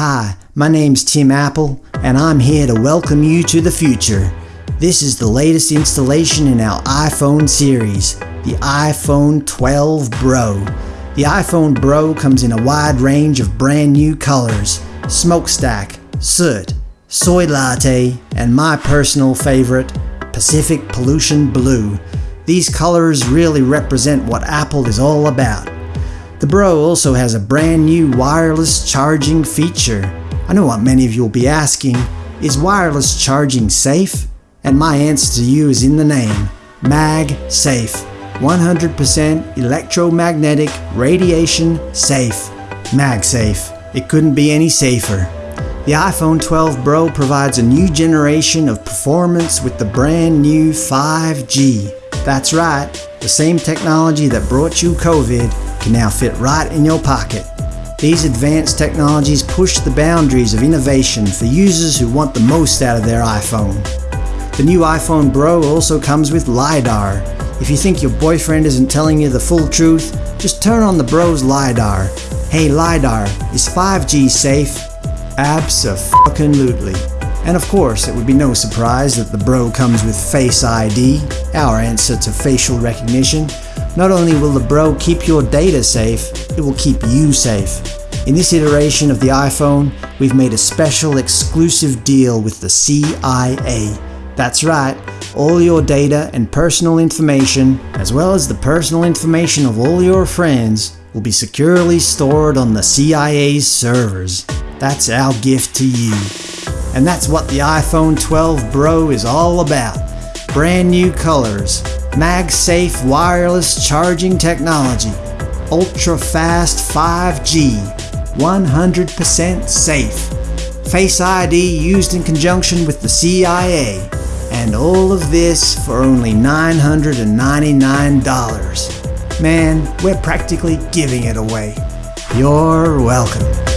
Hi, my name's Tim Apple, and I'm here to welcome you to the future. This is the latest installation in our iPhone series, the iPhone 12 Bro. The iPhone Bro comes in a wide range of brand new colors, smokestack, soot, soy latte, and my personal favorite, Pacific Pollution Blue. These colors really represent what Apple is all about. The Bro also has a brand new wireless charging feature. I know what many of you will be asking, is wireless charging safe? And my answer to you is in the name, MagSafe. 100% electromagnetic radiation safe. MagSafe. It couldn't be any safer. The iPhone 12 Bro provides a new generation of performance with the brand new 5G. That's right, the same technology that brought you COVID can now fit right in your pocket. These advanced technologies push the boundaries of innovation for users who want the most out of their iPhone. The new iPhone Bro also comes with LiDAR. If you think your boyfriend isn't telling you the full truth, just turn on the Bro's LiDAR. Hey LiDAR, is 5G safe? Abso-fucking-lutely. And of course, it would be no surprise that the Bro comes with Face ID, our answer to facial recognition. Not only will the Bro keep your data safe, it will keep you safe. In this iteration of the iPhone, we've made a special exclusive deal with the CIA. That's right, all your data and personal information, as well as the personal information of all your friends, will be securely stored on the CIA's servers. That's our gift to you. And that's what the iPhone 12 Bro is all about. Brand new colors, MagSafe wireless charging technology, ultra-fast 5G, 100% safe, Face ID used in conjunction with the CIA, and all of this for only $999. Man, we're practically giving it away. You're welcome.